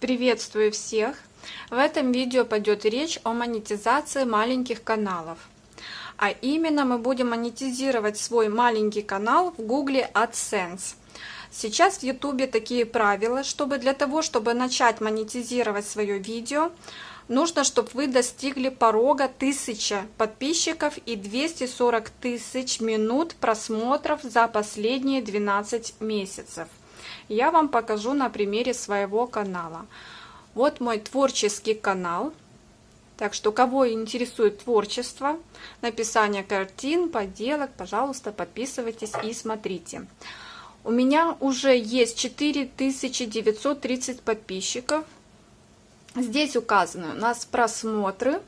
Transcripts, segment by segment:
Приветствую всех! В этом видео пойдет речь о монетизации маленьких каналов. А именно мы будем монетизировать свой маленький канал в Google AdSense. Сейчас в YouTube такие правила, чтобы для того, чтобы начать монетизировать свое видео, нужно, чтобы вы достигли порога 1000 подписчиков и 240 тысяч минут просмотров за последние 12 месяцев я вам покажу на примере своего канала. Вот мой творческий канал. Так что, кого интересует творчество, написание картин, поделок, пожалуйста, подписывайтесь и смотрите. У меня уже есть 4930 подписчиков. Здесь указаны у нас просмотры.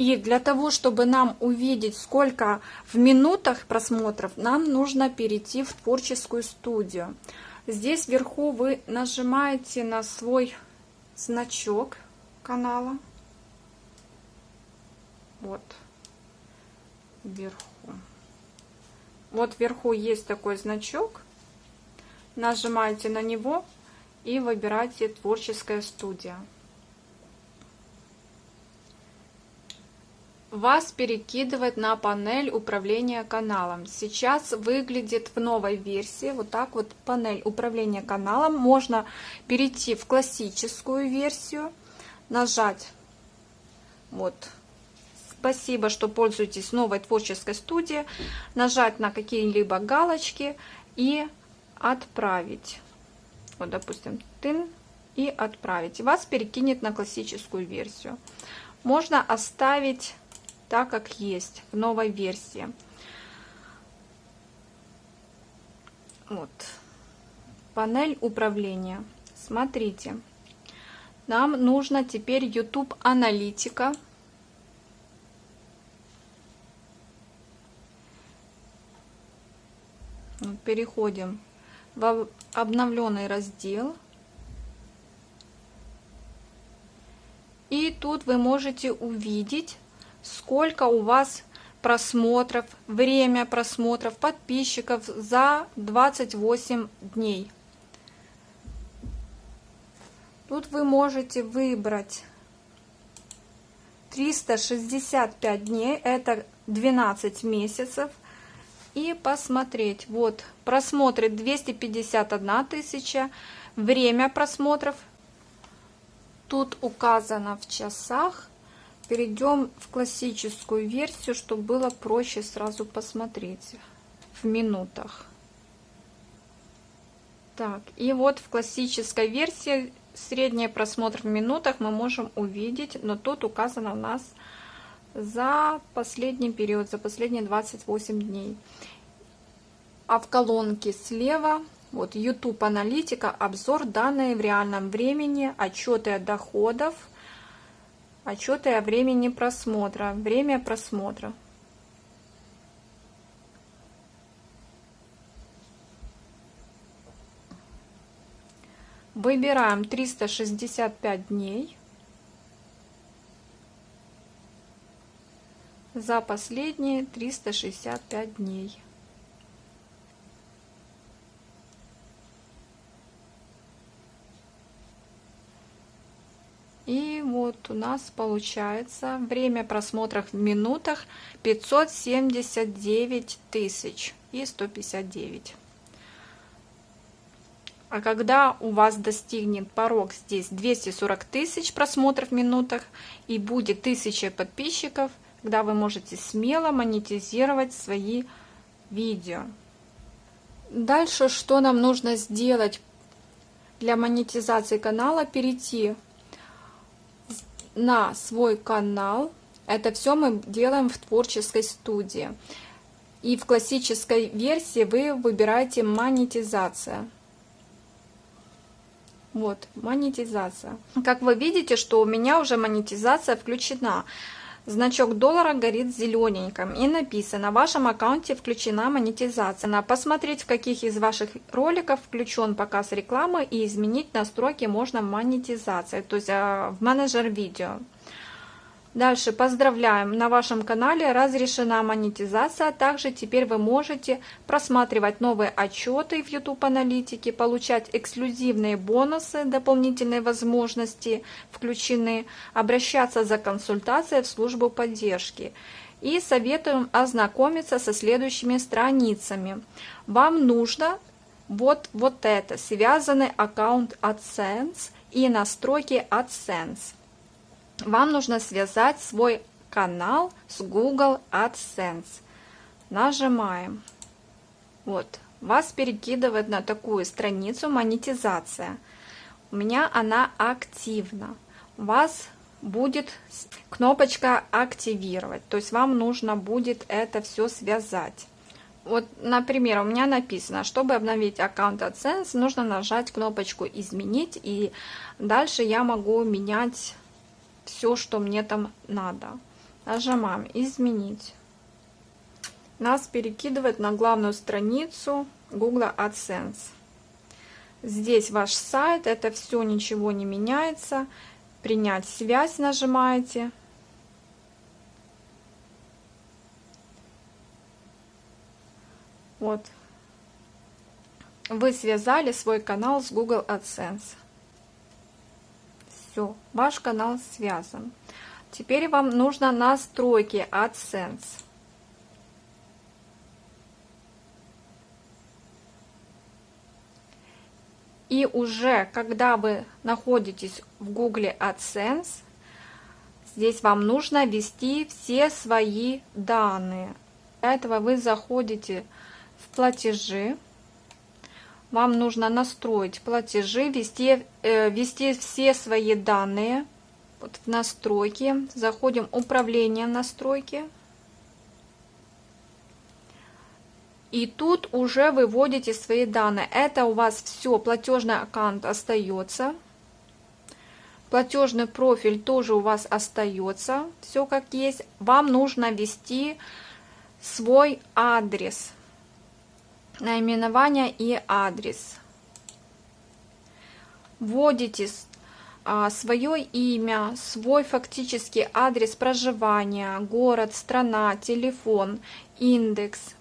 И для того, чтобы нам увидеть, сколько в минутах просмотров, нам нужно перейти в творческую студию. Здесь вверху вы нажимаете на свой значок канала. Вот. Вверху. Вот вверху есть такой значок. Нажимаете на него и выбираете творческая студия. Вас перекидывает на панель управления каналом. Сейчас выглядит в новой версии вот так вот панель управления каналом. Можно перейти в классическую версию, нажать вот спасибо, что пользуетесь новой творческой студией, нажать на какие-либо галочки и отправить. Вот, допустим, тын и отправить. Вас перекинет на классическую версию. Можно оставить так, как есть в новой версии. Вот. Панель управления. Смотрите. Нам нужно теперь YouTube аналитика. Переходим в обновленный раздел. И тут вы можете увидеть сколько у вас просмотров, время просмотров, подписчиков за 28 дней. Тут вы можете выбрать 365 дней, это 12 месяцев, и посмотреть. Вот просмотры 251 тысяча, время просмотров тут указано в часах Перейдем в классическую версию, чтобы было проще сразу посмотреть в минутах. Так, и вот в классической версии средний просмотр в минутах мы можем увидеть, но тут указано у нас за последний период, за последние 28 дней. А в колонке слева вот YouTube аналитика, обзор данные в реальном времени, отчеты о доходах, Отчеты о времени просмотра. Время просмотра. Выбираем 365 дней. За последние 365 дней. И вот у нас получается время просмотров в минутах 579 тысяч и 159. А когда у вас достигнет порог здесь 240 тысяч просмотров в минутах и будет 1000 подписчиков, когда вы можете смело монетизировать свои видео. Дальше что нам нужно сделать для монетизации канала? Перейти на свой канал. Это все мы делаем в творческой студии. И в классической версии вы выбираете монетизация. Вот, монетизация. Как вы видите, что у меня уже монетизация включена. Значок доллара горит зелененьким и написано, в вашем аккаунте включена монетизация. Посмотреть, в каких из ваших роликов включен показ рекламы и изменить настройки можно монетизации, то есть а, в менеджер видео. Дальше. Поздравляем, на вашем канале разрешена монетизация, также теперь вы можете просматривать новые отчеты в YouTube аналитике, получать эксклюзивные бонусы, дополнительные возможности включены, обращаться за консультацией в службу поддержки. И советуем ознакомиться со следующими страницами. Вам нужно вот, вот это, связанный аккаунт AdSense и настройки AdSense вам нужно связать свой канал с Google AdSense. Нажимаем. Вот, вас перекидывает на такую страницу монетизация. У меня она активна. У вас будет кнопочка активировать, то есть вам нужно будет это все связать. Вот, например, у меня написано, чтобы обновить аккаунт AdSense, нужно нажать кнопочку «Изменить», и дальше я могу менять все, что мне там надо. Нажимаем «Изменить». Нас перекидывает на главную страницу Google AdSense. Здесь ваш сайт, это все, ничего не меняется. Принять связь нажимаете. Вот. Вы связали свой канал с Google AdSense. Все, ваш канал связан. Теперь вам нужно настройки AdSense. И уже когда вы находитесь в Google AdSense, здесь вам нужно ввести все свои данные. Для этого вы заходите в платежи, вам нужно настроить платежи, ввести, э, ввести все свои данные вот в настройки. Заходим в управление настройки. И тут уже выводите свои данные. Это у вас все, платежный аккаунт остается. Платежный профиль тоже у вас остается. Все как есть. Вам нужно ввести свой адрес наименование и адрес. Вводите а, свое имя, свой фактический адрес проживания, город, страна, телефон, индекс.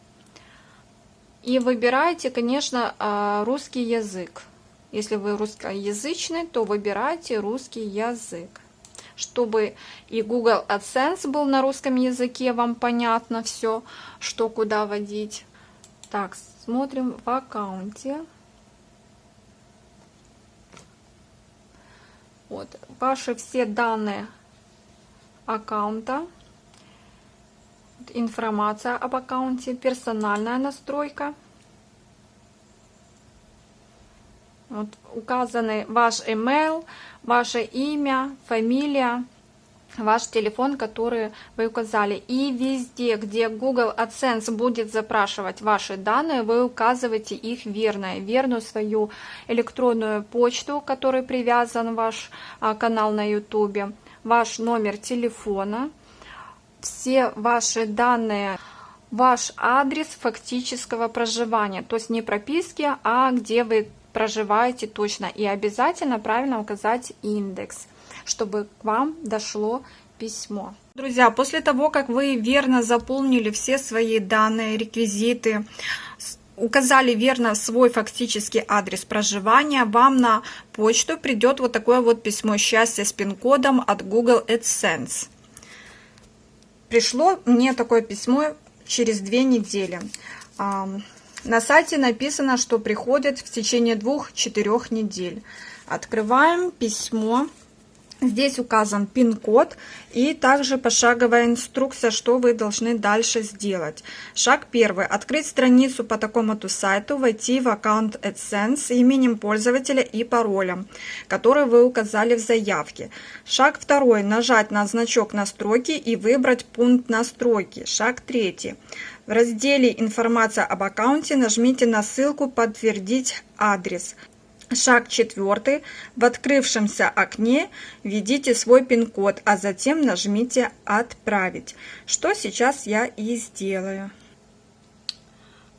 И выбирайте, конечно, а, русский язык. Если вы русскоязычный, то выбирайте русский язык. Чтобы и Google AdSense был на русском языке, вам понятно все, что куда вводить. Так, смотрим в аккаунте. Вот, ваши все данные аккаунта, информация об аккаунте, персональная настройка. Вот указаны ваш email, ваше имя, фамилия, ваш телефон, который вы указали. И везде, где Google AdSense будет запрашивать ваши данные, вы указываете их верно, верную свою электронную почту, которой привязан ваш а, канал на YouTube, ваш номер телефона, все ваши данные, ваш адрес фактического проживания, то есть не прописки, а где вы проживаете точно. И обязательно правильно указать индекс чтобы к вам дошло письмо. Друзья, после того, как вы верно заполнили все свои данные, реквизиты, указали верно свой фактический адрес проживания, вам на почту придет вот такое вот письмо счастья с пин-кодом от Google AdSense. Пришло мне такое письмо через две недели. На сайте написано, что приходит в течение двух-четырех недель. Открываем письмо. Здесь указан пин-код и также пошаговая инструкция, что вы должны дальше сделать. Шаг первый. Открыть страницу по такому-то сайту, войти в аккаунт AdSense именем пользователя и паролем, который вы указали в заявке. Шаг второй. Нажать на значок настройки и выбрать пункт настройки. Шаг третий. В разделе «Информация об аккаунте» нажмите на ссылку «Подтвердить адрес». Шаг четвертый. В открывшемся окне введите свой пин-код, а затем нажмите «Отправить», что сейчас я и сделаю.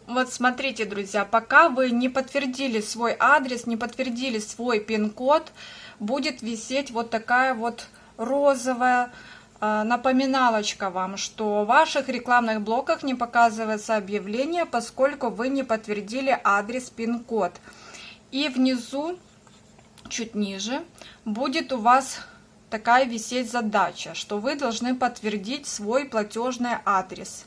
Вот смотрите, друзья, пока вы не подтвердили свой адрес, не подтвердили свой пин-код, будет висеть вот такая вот розовая э, напоминалочка вам, что в ваших рекламных блоках не показывается объявление, поскольку вы не подтвердили адрес пин-код. И внизу, чуть ниже, будет у вас такая висеть задача, что вы должны подтвердить свой платежный адрес.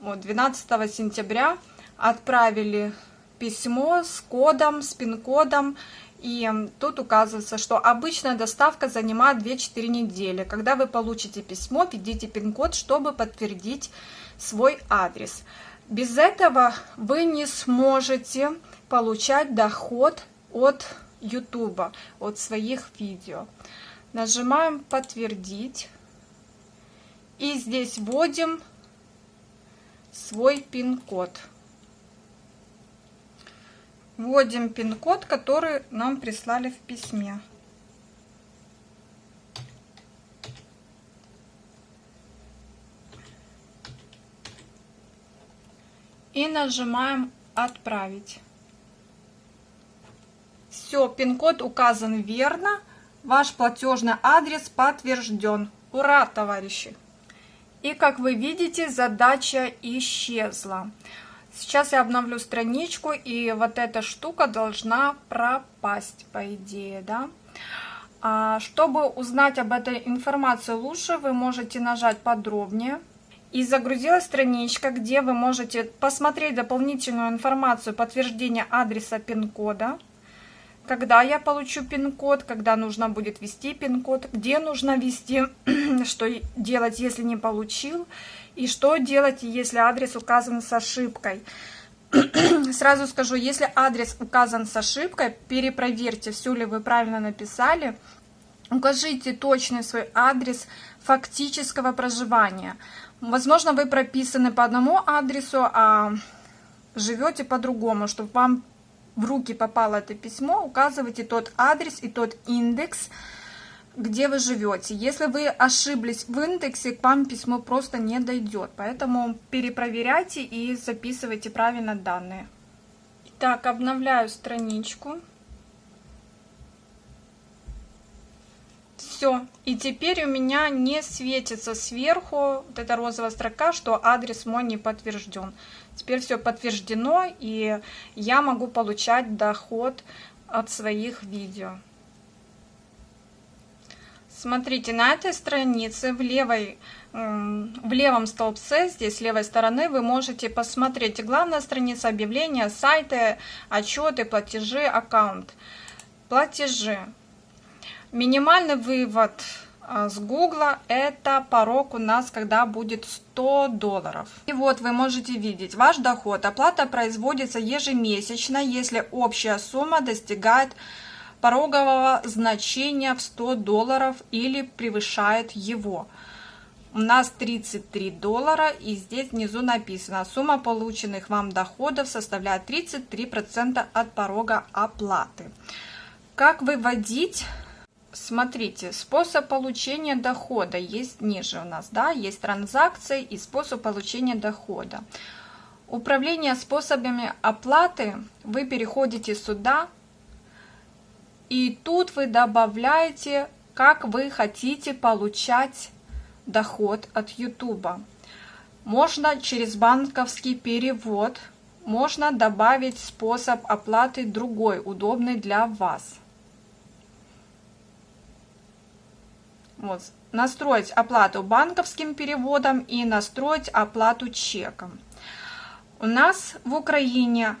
Вот 12 сентября отправили письмо с кодом, с пин-кодом, и тут указывается, что обычная доставка занимает 2-4 недели. Когда вы получите письмо, введите пин-код, чтобы подтвердить свой адрес. Без этого вы не сможете получать доход от YouTube, от своих видео. Нажимаем «Подтвердить». И здесь вводим свой пин-код. Вводим пин-код, который нам прислали в письме. И нажимаем «Отправить». Все, пин-код указан верно. Ваш платежный адрес подтвержден. Ура, товарищи! И как вы видите, задача исчезла. Сейчас я обновлю страничку, и вот эта штука должна пропасть, по идее, да? А, чтобы узнать об этой информации лучше, вы можете нажать подробнее. И загрузилась страничка, где вы можете посмотреть дополнительную информацию подтверждения адреса пин-кода когда я получу пин-код, когда нужно будет ввести пин-код, где нужно ввести, что делать, если не получил, и что делать, если адрес указан с ошибкой. Сразу скажу, если адрес указан с ошибкой, перепроверьте, все ли вы правильно написали, укажите точный свой адрес фактического проживания. Возможно, вы прописаны по одному адресу, а живете по-другому, чтобы вам в руки попало это письмо, указывайте тот адрес и тот индекс, где вы живете. Если вы ошиблись в индексе, к вам письмо просто не дойдет. Поэтому перепроверяйте и записывайте правильно данные. Так, обновляю страничку. Все. И теперь у меня не светится сверху вот эта розовая строка, что адрес мой не подтвержден. Теперь все подтверждено, и я могу получать доход от своих видео. Смотрите, на этой странице в, левой, в левом столбце, здесь с левой стороны, вы можете посмотреть главная страница объявления, сайты, отчеты, платежи, аккаунт. Платежи. Минимальный вывод с Гугла это порог у нас, когда будет 100 долларов. И вот вы можете видеть, ваш доход, оплата производится ежемесячно, если общая сумма достигает порогового значения в 100 долларов или превышает его. У нас 33 доллара и здесь внизу написано, сумма полученных вам доходов составляет 33% от порога оплаты. Как выводить Смотрите, способ получения дохода есть ниже у нас, да, есть транзакции и способ получения дохода. Управление способами оплаты, вы переходите сюда, и тут вы добавляете, как вы хотите получать доход от YouTube. Можно через банковский перевод, можно добавить способ оплаты другой, удобный для вас. Вот, настроить оплату банковским переводом и настроить оплату чеком. У нас в Украине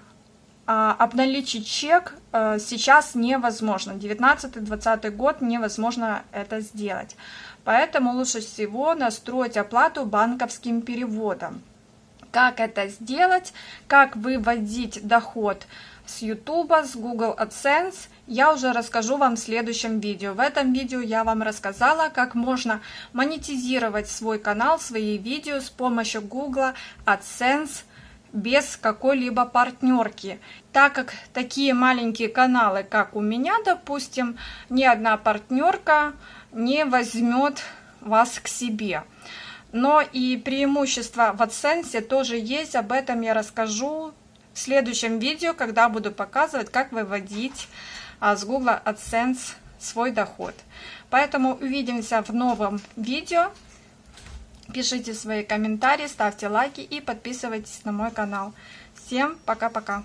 а, обналичить чек а, сейчас невозможно. 19-20 год невозможно это сделать. Поэтому лучше всего настроить оплату банковским переводом. Как это сделать, как выводить доход с YouTube, с Google AdSense, я уже расскажу вам в следующем видео. В этом видео я вам рассказала, как можно монетизировать свой канал, свои видео с помощью Google AdSense без какой-либо партнерки. Так как такие маленькие каналы, как у меня, допустим, ни одна партнерка не возьмет вас к себе. Но и преимущества в AdSense тоже есть, об этом я расскажу в следующем видео, когда буду показывать, как выводить с Google AdSense свой доход. Поэтому увидимся в новом видео. Пишите свои комментарии, ставьте лайки и подписывайтесь на мой канал. Всем пока-пока!